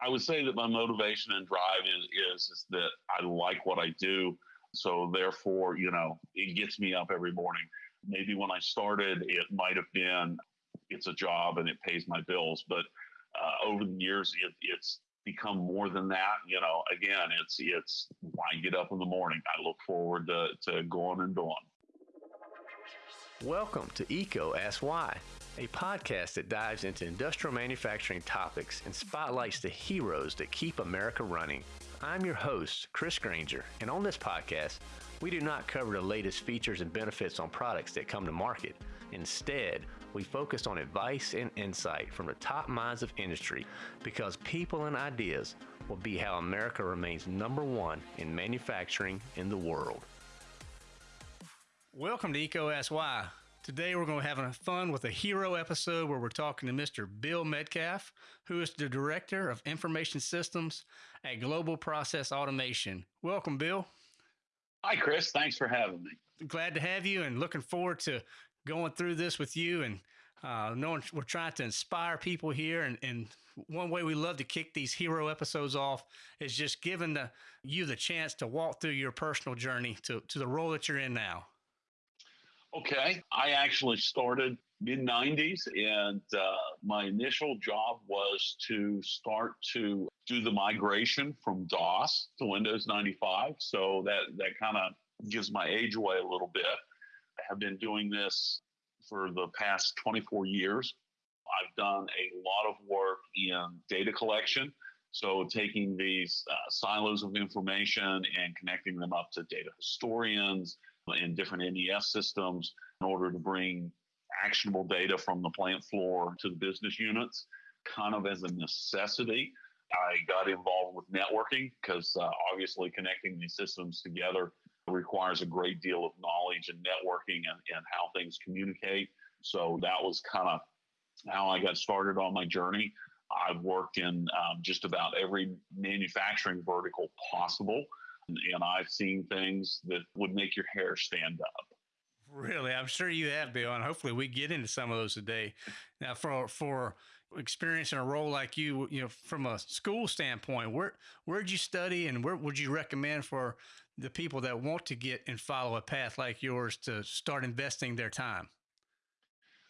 I would say that my motivation and drive is, is, that I like what I do. So therefore, you know, it gets me up every morning. Maybe when I started, it might have been it's a job and it pays my bills, but uh, over the years, it, it's become more than that. You know, again, it's it's why I get up in the morning. I look forward to, to going and doing. Welcome to EECO Ask Why, a podcast that dives into industrial manufacturing topics and spotlights the heroes that keep America running. I'm your host, Chris Granger, and on this podcast, we do not cover the latest features and benefits on products that come to market. Instead, we focus on advice and insight from the top minds of industry because people and ideas will be how America remains number one in manufacturing in the world. Welcome to Ask Why. Today we're going to have fun with a hero episode where we're talking to Mr. Bill Metcalf, who is the Director of Information Systems at Global Process Automation. Welcome, Bill. Hi, Chris. Thanks for having me. Glad to have you and looking forward to going through this with you and uh, knowing we're trying to inspire people here. And, and one way we love to kick these hero episodes off is just giving the, you the chance to walk through your personal journey to, to the role that you're in now. Okay. I actually started mid 90s, and uh, my initial job was to start to do the migration from DOS to Windows 95. So that, that kind of gives my age away a little bit. I have been doing this for the past 24 years. I've done a lot of work in data collection. So, taking these uh, silos of information and connecting them up to data historians, in different MES systems in order to bring actionable data from the plant floor to the business units, kind of as a necessity. I got involved with networking because uh, obviously connecting these systems together requires a great deal of knowledge and networking and, and how things communicate. So that was kind of how I got started on my journey. I've worked in um, just about every manufacturing vertical possible and I've seen things that would make your hair stand up. Really, I'm sure you have, Bill, and hopefully we get into some of those today. Now, for for experiencing a role like you, you know, from a school standpoint, where where'd you study, and where would you recommend for the people that want to get and follow a path like yours to start investing their time?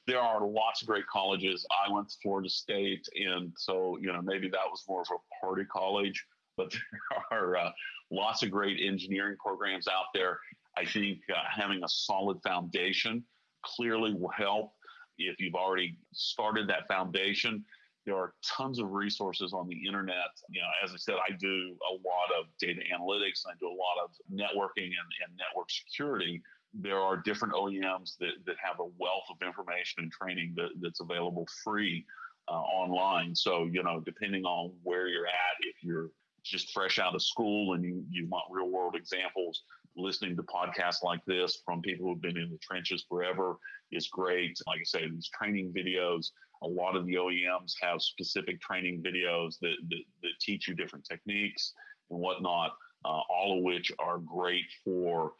There are lots of great colleges. I went to Florida State, and so you know maybe that was more of a party college, but there are uh, lots of great engineering programs out there. I think uh, having a solid foundation clearly will help. If you've already started that foundation, there are tons of resources on the internet. You know, as I said, I do a lot of data analytics and I do a lot of networking and, and network security. There are different OEMs that, that have a wealth of information and training that, that's available free uh, online. So, you know, depending on where you're at, if you're just fresh out of school and you, you want real world examples, listening to podcasts like this from people who've been in the trenches forever is great. Like I say, these training videos, a lot of the OEMs have specific training videos that, that, that teach you different techniques and whatnot, uh, all of which are great for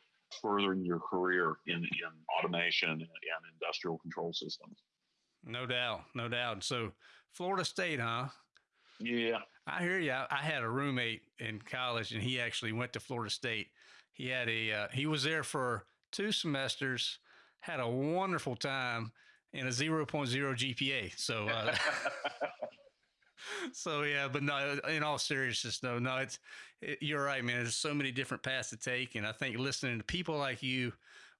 furthering your career in, in automation and industrial control systems. No doubt, no doubt. So, Florida State, huh? Yeah. I hear you. I had a roommate in college, and he actually went to Florida State. He had a uh, he was there for two semesters, had a wonderful time, and a 0.0 GPA. So. Uh, so yeah, but no. In all seriousness, no, no. It's it, you're right, man. There's so many different paths to take, and I think listening to people like you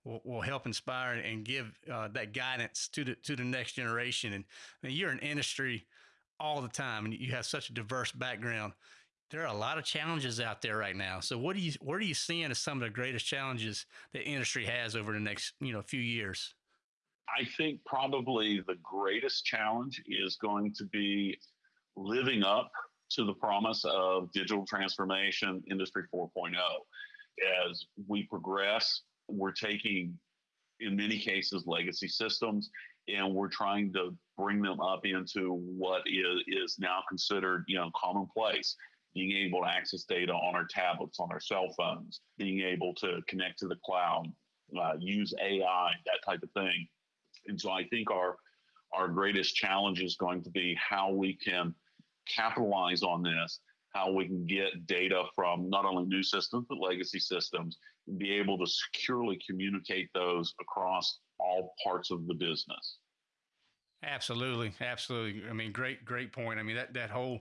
will, will help inspire and give uh, that guidance to the to the next generation. And I mean, you're an industry all the time and you have such a diverse background. There are a lot of challenges out there right now. So what do you what are you seeing as some of the greatest challenges the industry has over the next you know few years? I think probably the greatest challenge is going to be living up to the promise of digital transformation industry 4.0 as we progress we're taking in many cases legacy systems and we're trying to bring them up into what is, is now considered, you know, commonplace. Being able to access data on our tablets, on our cell phones, being able to connect to the cloud, uh, use AI, that type of thing. And so I think our our greatest challenge is going to be how we can capitalize on this, how we can get data from not only new systems, but legacy systems, and be able to securely communicate those across all parts of the business. Absolutely. Absolutely. I mean, great, great point. I mean, that, that whole,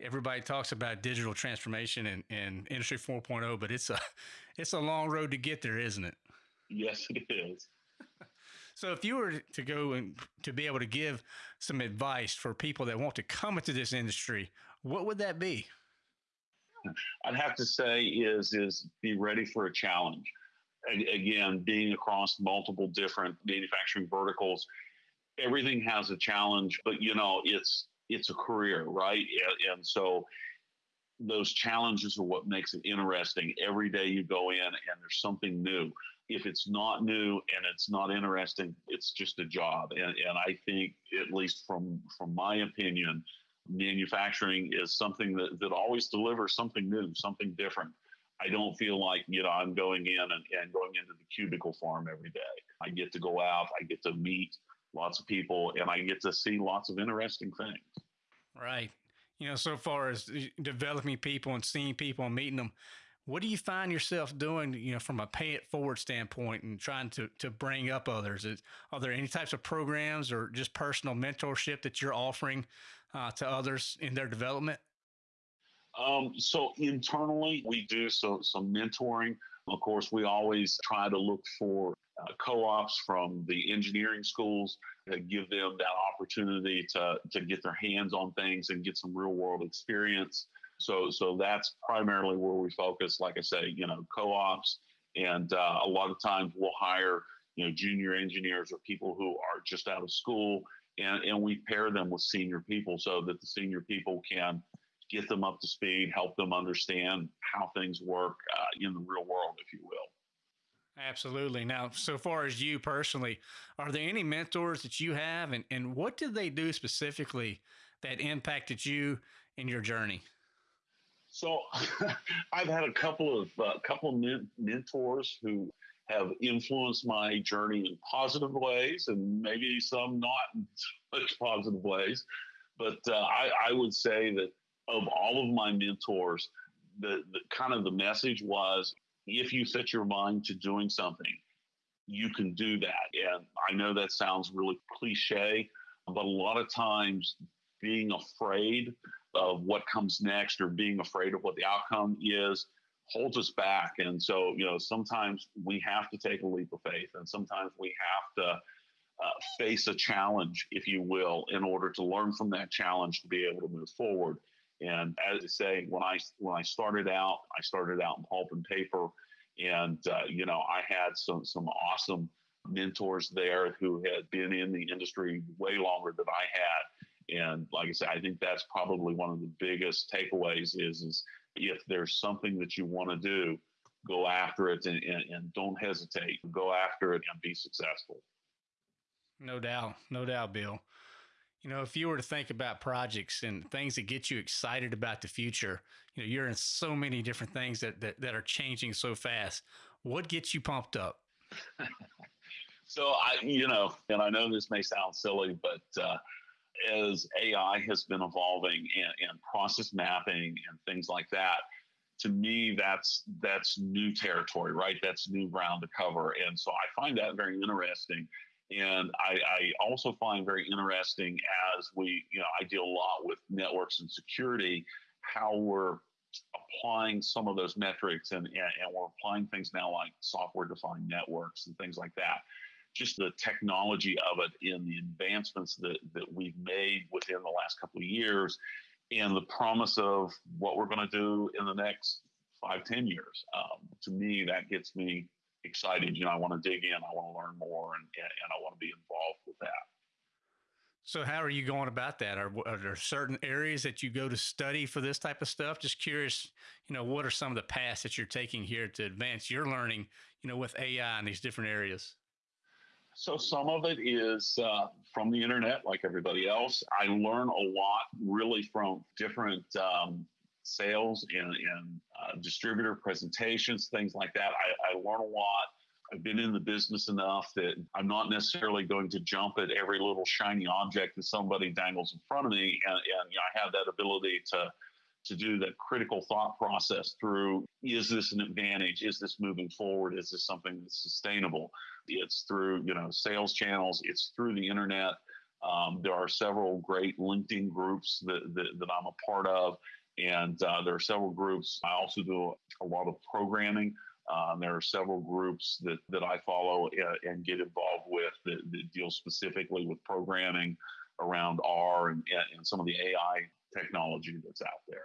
everybody talks about digital transformation and, and industry 4.0, but it's a, it's a long road to get there, isn't it? Yes, it is. So, if you were to go and to be able to give some advice for people that want to come into this industry, what would that be? I'd have to say is is be ready for a challenge. Again, being across multiple different manufacturing verticals, everything has a challenge, but you know it's it's a career, right? And so those challenges are what makes it interesting. Every day you go in and there's something new if it's not new and it's not interesting, it's just a job. And, and I think, at least from from my opinion, manufacturing is something that, that always delivers something new, something different. I don't feel like, you know, I'm going in and, and going into the cubicle farm every day. I get to go out, I get to meet lots of people, and I get to see lots of interesting things. Right. You know, so far as developing people and seeing people and meeting them, what do you find yourself doing, you know, from a pay it forward standpoint and trying to, to bring up others? Is, are there any types of programs or just personal mentorship that you're offering uh, to others in their development? Um, so internally, we do so, some mentoring. Of course, we always try to look for uh, co-ops from the engineering schools to give them that opportunity to, to get their hands on things and get some real world experience. So, so that's primarily where we focus. Like I say, you know, co-ops, and uh, a lot of times we'll hire, you know, junior engineers or people who are just out of school, and and we pair them with senior people so that the senior people can get them up to speed, help them understand how things work uh, in the real world, if you will. Absolutely. Now, so far as you personally, are there any mentors that you have, and, and what did they do specifically that impacted you in your journey? So I've had a couple of uh, couple of mentors who have influenced my journey in positive ways and maybe some not in such positive ways. But uh, I, I, would say that of all of my mentors, the, the kind of the message was if you set your mind to doing something, you can do that. And I know that sounds really cliche, but a lot of times being afraid of what comes next or being afraid of what the outcome is holds us back. And so, you know, sometimes we have to take a leap of faith and sometimes we have to uh, face a challenge, if you will, in order to learn from that challenge to be able to move forward. And as I say, when I when I started out, I started out in pulp and paper, and uh, you know I had some some awesome mentors there who had been in the industry way longer than I had, and like I said, I think that's probably one of the biggest takeaways is, is if there's something that you want to do, go after it and, and, and don't hesitate. Go after it and be successful. No doubt. No doubt, Bill. You know, if you were to think about projects and things that get you excited about the future, you know, you're in so many different things that, that, that are changing so fast. What gets you pumped up? so I, you know, and I know this may sound silly, but uh, as AI has been evolving and, and process mapping and things like that, to me that's that's new territory, right? That's new ground to cover, and so I find that very interesting. And I, I, also find very interesting as we, you know, I deal a lot with networks and security, how we're applying some of those metrics and, and, and we're applying things now like software defined networks and things like that just the technology of it in the advancements that, that we've made within the last couple of years and the promise of what we're going to do in the next five, ten years. Um, to me, that gets me excited. You know, I want to dig in, I want to learn more, and, and I want to be involved with that. So, how are you going about that? Are, are, there certain areas that you go to study for this type of stuff? Just curious, you know, what are some of the paths that you're taking here to advance your learning, you know, with AI in these different areas? So some of it is uh, from the internet, like everybody else. I learn a lot really from different um, sales and, and uh, distributor presentations, things like that. I, I, learn a lot. I've been in the business enough that I'm not necessarily going to jump at every little shiny object that somebody dangles in front of me. And, and you know, I have that ability to to do that critical thought process through is this an advantage? Is this moving forward? Is this something that's sustainable? It's through you know sales channels. It's through the internet. Um, there are several great linkedin groups that, that, that i'm a part of and uh, there are several groups i also do a lot of programming um, there are several groups that, that I follow uh, and get involved with that, that, deal specifically with programming around R and, and some of the AI technology that's out there.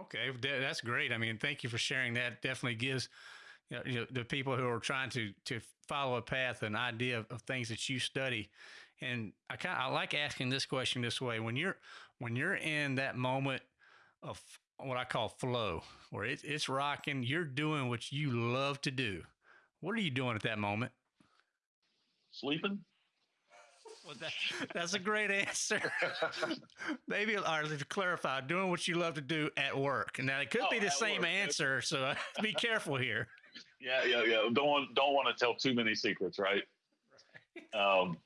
Okay, that's great. I mean, thank you for sharing that. Definitely gives you know, the people who are trying to to follow a path an idea of, of things that you study. And I kind I like asking this question this way: when you're when you're in that moment of what I call flow, where it, it's rocking, you're doing what you love to do. What are you doing at that moment? Sleeping. Well, that, that's a great answer. Maybe, or to clarify, doing what you love to do at work. Now, it could oh, be the same work. answer, so be careful here. Yeah, yeah, yeah. Don't want, don't want to tell too many secrets, right? right. Um,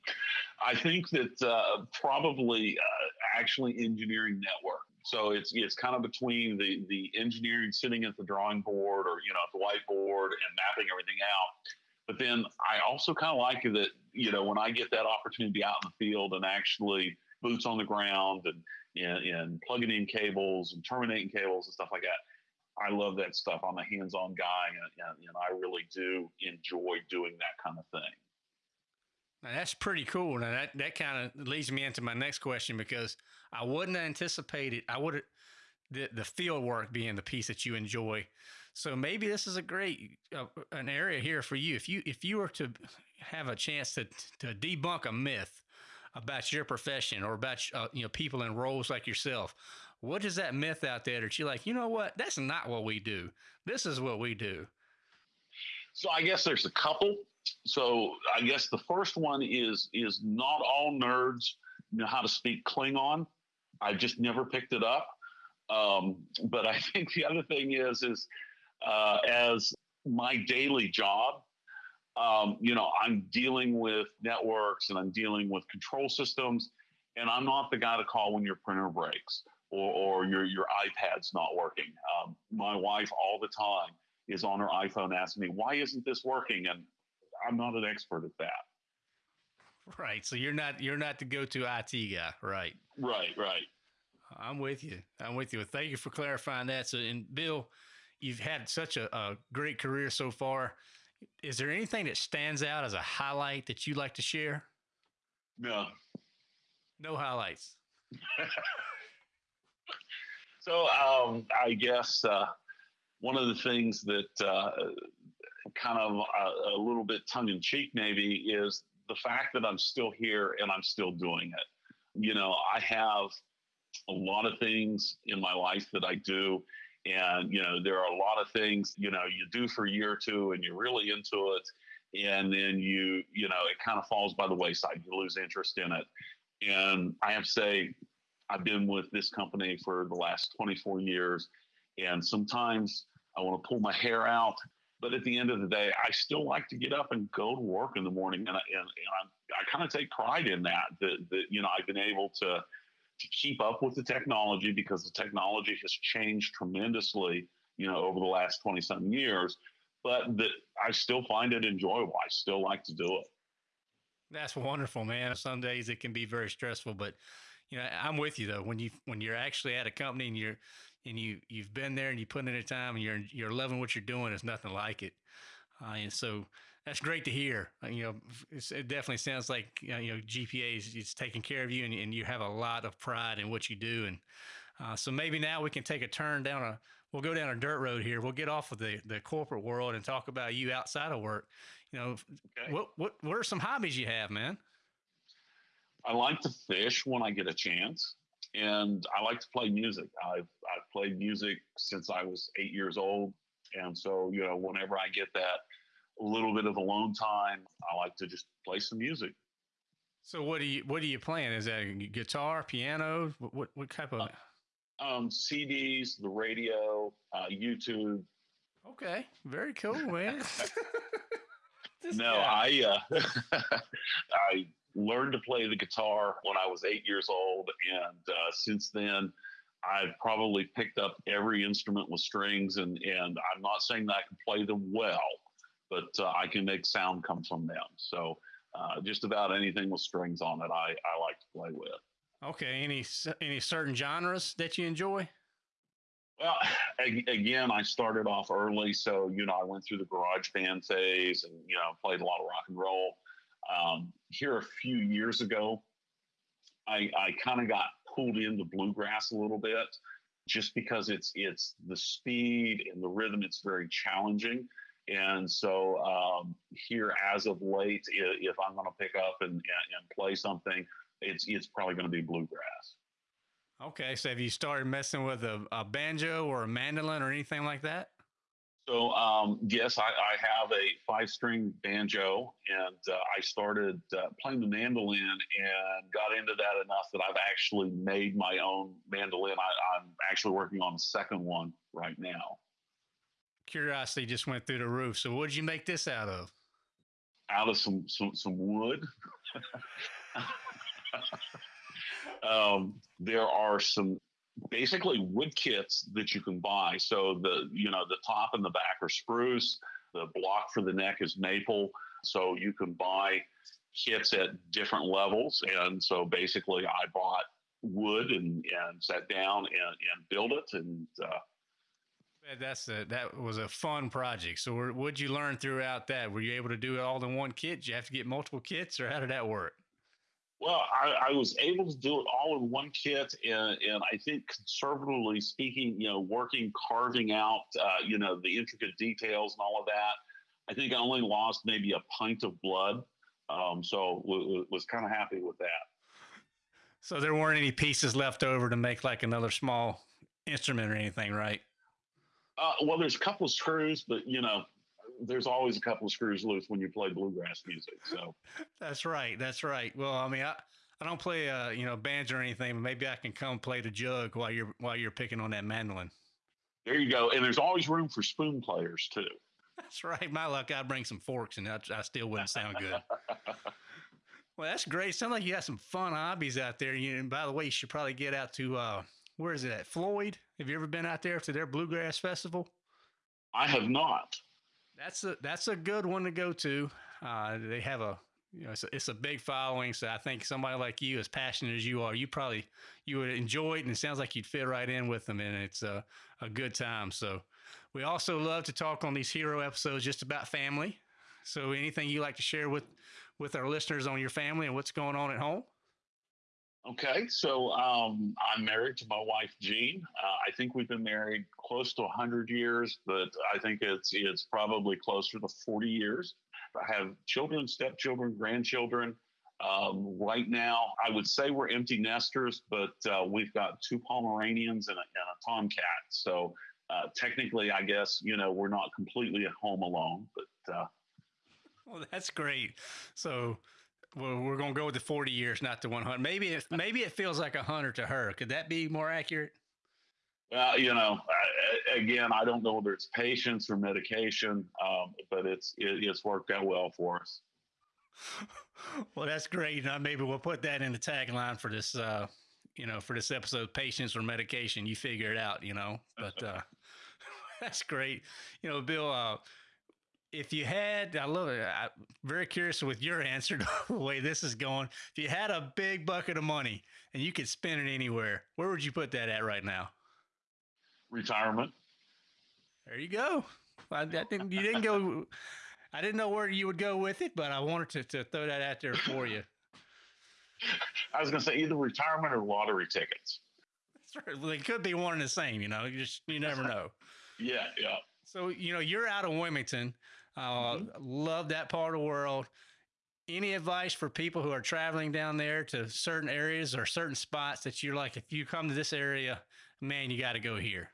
I think that uh, probably uh, actually engineering network. So it's it's kind of between the the engineering sitting at the drawing board or you know at the whiteboard and mapping everything out but then I also kind of like that, you know, when I get that opportunity out in the field and actually boots on the ground and, and, and plugging in cables and terminating cables and stuff like that. I love that stuff. I'm a hands-on guy, and, and, and, I really do enjoy doing that kind of thing. Now that's pretty cool. Now that that kind of leads me into my next question because I wouldn't anticipate it. I would the the field work being the piece that you enjoy. So maybe this is a great uh, an area here for you. If you if you were to have a chance to to debunk a myth about your profession or about uh, you know people in roles like yourself, what is that myth out there that you're like, you know what, that's not what we do. This is what we do. So I guess there's a couple. So I guess the first one is is not all nerds know how to speak Klingon. I just never picked it up. Um, but I think the other thing is is uh, as my daily job. Um, you know, I'm dealing with networks and I'm dealing with control systems, and I'm not the guy to call when your printer breaks or, or your your iPad's not working. Um, my wife all the time is on her iPhone asking me, "Why isn't this working?" And I'm not an expert at that. Right. So you're not you're not the go-to IT guy, right? Right. Right. I'm with you. I'm with you. Thank you for clarifying that. So, and Bill, you've had such a, a great career so far. Is there anything that stands out as a highlight that you'd like to share? No. No highlights. so um, I guess uh, one of the things that uh, kind of a, a little bit tongue in cheek maybe is the fact that I'm still here and I'm still doing it. You know, I have a lot of things in my life that I do and, you know, there are a lot of things, you know, you do for a year or two and you're really into it. And then you, you know, it kind of falls by the wayside. You lose interest in it. And I have to say, I've been with this company for the last 24 years. And sometimes I want to pull my hair out. But at the end of the day, I still like to get up and go to work in the morning. And, I, and, and I, I kind of take pride in that, that, that, you know, I've been able to, to keep up with the technology because the technology has changed tremendously, you know, over the last twenty something years, but that I still find it enjoyable. I still like to do it. That's wonderful, man. Some days it can be very stressful, but you know, I'm with you though. When you when you're actually at a company and you're and you you've been there and you put in the time and you're you're loving what you're doing, it's nothing like it. Uh, and so that's great to hear. Uh, you know, it definitely sounds like you know, you know GPA is, is, taking care of you, and, and, you have a lot of pride in what you do. And uh, so maybe now we can take a turn down a. We'll go down a dirt road here. We'll get off of the, the corporate world and talk about you outside of work. You know, okay. what what what are some hobbies you have, man? I like to fish when I get a chance, and I like to play music. I've I've played music since I was eight years old, and so you know, whenever I get that little bit of alone time, I like to just play some music. So what do you what are you playing? Is that guitar, piano? What what type of? Uh, um, CDs, the radio, uh, YouTube. Okay, very cool, man. no, guy. I uh, I learned to play the guitar when I was eight years old, and uh, since then, I've probably picked up every instrument with strings, and and I'm not saying that I can play them well, but uh, I can make sound come from them. So uh, just about anything with strings on it, I I like to play with. Okay, any any certain genres that you enjoy? Well, again, I started off early, so you know I went through the garage band phase, and you know played a lot of rock and roll. Um, here a few years ago, I, I kind of got pulled into bluegrass a little bit, just because it's it's the speed and the rhythm. It's very challenging, and so um, here as of late, if I'm going to pick up and, and play something, it's it's probably going to be bluegrass. Okay, so have you started messing with a, a banjo or a mandolin or anything like that? So um, yes, I, I, have a five-string banjo, and uh, I started uh, playing the mandolin and got into that enough that I've actually made my own mandolin. I, I'm actually working on a second one right now. Curiosity just went through the roof. So, what did you make this out of? Out of some some, some wood. um, there are some basically wood kits that you can buy. So the you know the top and the back are spruce. The block for the neck is maple. So you can buy kits at different levels. And so basically, I bought wood and, and sat down and, and built it. And uh, that's a, that was a fun project. So what did you learn throughout that? Were you able to do it all in one kit? Did you have to get multiple kits, or how did that work? Well, I, I, was able to do it all in one kit, and, and I think conservatively speaking, you know, working carving out, uh, you know, the intricate details and all of that. I think I only lost maybe a pint of blood, um, so w- w- was kind of happy with that. So there weren't any pieces left over to make like another small instrument or anything, right? Uh, well, there's a couple of screws, but you know, there's always a couple of screws loose when you play bluegrass music. So that's right. That's right. Well, I mean, I, I don't play uh, you know, banjo or anything, but maybe I can come play the jug while you're while you're picking on that mandolin. There you go. And there's always room for spoon players too. That's right. My luck, I'd bring some forks and I, I still wouldn't sound good. well, that's great. Sounds like you got some fun hobbies out there. You, and by the way, you should probably get out to uh, where is it at? Floyd. Have you ever been out there to their bluegrass festival? I have not. That's a that's a good one to go to. Uh, they have a you know it's a, it's a big following, so I think somebody like you, as passionate as you are, you probably you would enjoy it, and it sounds like you'd fit right in with them, and it's a a good time. So we also love to talk on these hero episodes just about family. So anything you like to share with with our listeners on your family and what's going on at home? Okay, so um, I'm married to my wife Jean. Uh, I think we've been married close to 100 years, but I think it's it's probably closer to 40 years. I have children, stepchildren, grandchildren. Um, right now, I would say we're empty nesters, but uh, we've got two Pomeranians and a, and a Tomcat. So uh, technically, I guess you know we're not completely at home alone, but. Uh, well, that's great. So well, we're going to go with the 40 years, not the 100. Maybe it, maybe it feels like a 100 to her. Could that be more accurate? Well, you know, again, I don't know whether it's patience or medication, um, but it's it, it's worked out well for us. Well, that's great. Now, maybe we'll put that in the tagline for this, uh, you know, for this episode: patience or medication. You figure it out, you know. But uh, that's great. You know, Bill. Uh, if you had, I love it. I'm very curious with your answer to the way this is going. If you had a big bucket of money and you could spend it anywhere, where would you put that at right now? Retirement. There you go. I, I didn't, you didn't go. I didn't know where you would go with it, but I wanted to, to throw that out there for you. I was going to say either retirement or lottery tickets. That's right. It could be one and the same. You know, you just you never know. yeah, yeah. So you know, you're out of Wilmington. Uh, mm-hmm. Love that part of the world. Any advice for people who are traveling down there to certain areas or certain spots that you're like, if you come to this area, man, you got to go here?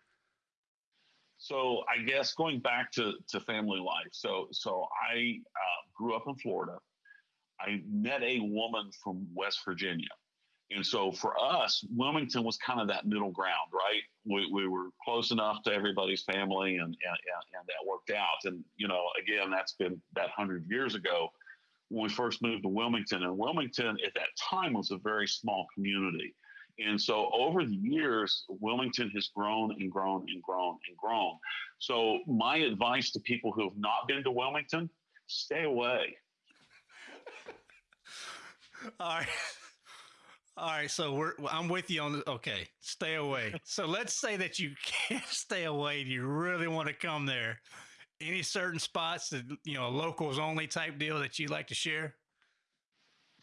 So I guess going back to, to family life. So so I uh, grew up in Florida. I met a woman from West Virginia, And so for us, Wilmington was kind of that middle ground, right? We, we were close enough to everybody's family and, and, and that worked out. And, you know, again, that's been that hundred years ago when we first moved to Wilmington. And Wilmington at that time was a very small community. And so over the years, Wilmington has grown and grown and grown and grown. So my advice to people who have not been to Wilmington, stay away. All right. All right, so we're I'm with you on the okay, stay away. So let's say that you can't stay away and you really want to come there. Any certain spots that you know, locals only type deal that you'd like to share?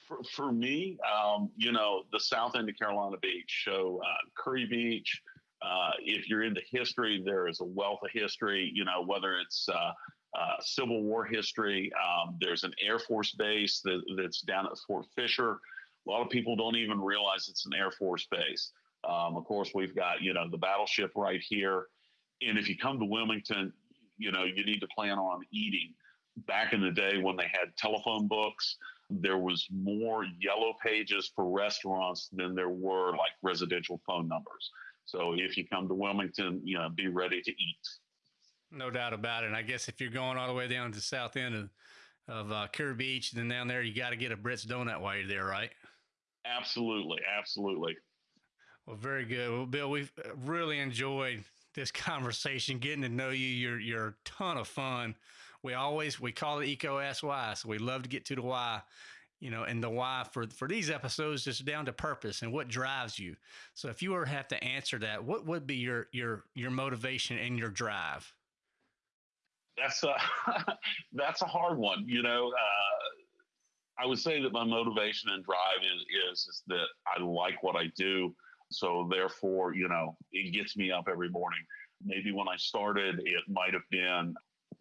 For, for me, um, you know, the south end of Carolina Beach, so uh, Kure Beach. Uh, if you're into history, there is a wealth of history. You know, whether it's uh, uh Civil War history, um, there's an Air Force base that, that's down at Fort Fisher. A lot of people don't even realize it's an Air Force base. Um, of course, we've got, you know, the battleship right here. And if you come to Wilmington, you know, you need to plan on eating. Back in the day when they had telephone books, there was more yellow pages for restaurants than there were like residential phone numbers. So if you come to Wilmington, you know, be ready to eat. No doubt about it. And I guess if you're going all the way down to the south end of, of uh, Kure Beach, then down there, you got to get a Britt's donut while you're there, right? Absolutely, absolutely. Well, very good. Well, Bill, we've uh, really enjoyed this conversation, getting to know you. You're you're a ton of fun. We always we call it EECO Why, so we love to get to the why. You know, and the why for for these episodes is down to purpose and what drives you. So, if you were to have to answer that, what would be your your your motivation and your drive? That's a that's a hard one. You know, uh, I would say that my motivation and drive is, is, is that I like what I do. So therefore, you know, it gets me up every morning. Maybe when I started, it might have been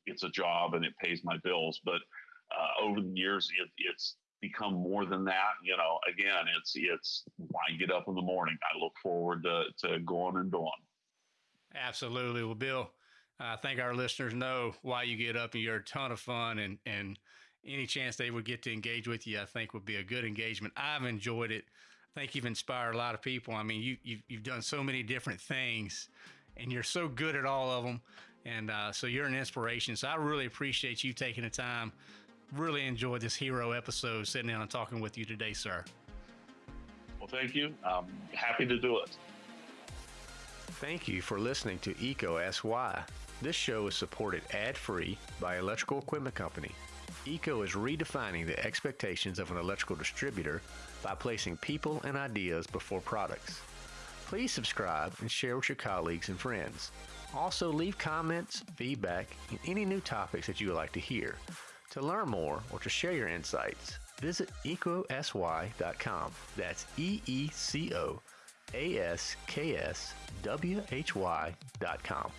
it's a job and it pays my bills, but uh, over the years, it, it's become more than that. You know, again, it's it's why I get up in the morning. I look forward to to going and doing. Absolutely. Well, Bill, I think our listeners know why you get up and you're a ton of fun and and any chance they would get to engage with you, I think would be a good engagement. I've enjoyed it. I think you've inspired a lot of people. I mean, you, you've, you've done so many different things and you're so good at all of them. And uh, so you're an inspiration. So I really appreciate you taking the time. Really enjoyed this hero episode, sitting down and talking with you today, sir. Well, thank you. I'm happy to do it. Thank you for listening to EECO Ask Why. This show is supported ad free by Electrical Equipment Company. EECO is redefining the expectations of an electrical distributor by placing people and ideas before products. Please subscribe and share with your colleagues and friends. Also, leave comments, feedback, and any new topics that you would like to hear. To learn more or to share your insights, visit eecoaskwhy.com. That's E E C O A S K S W H Y.com.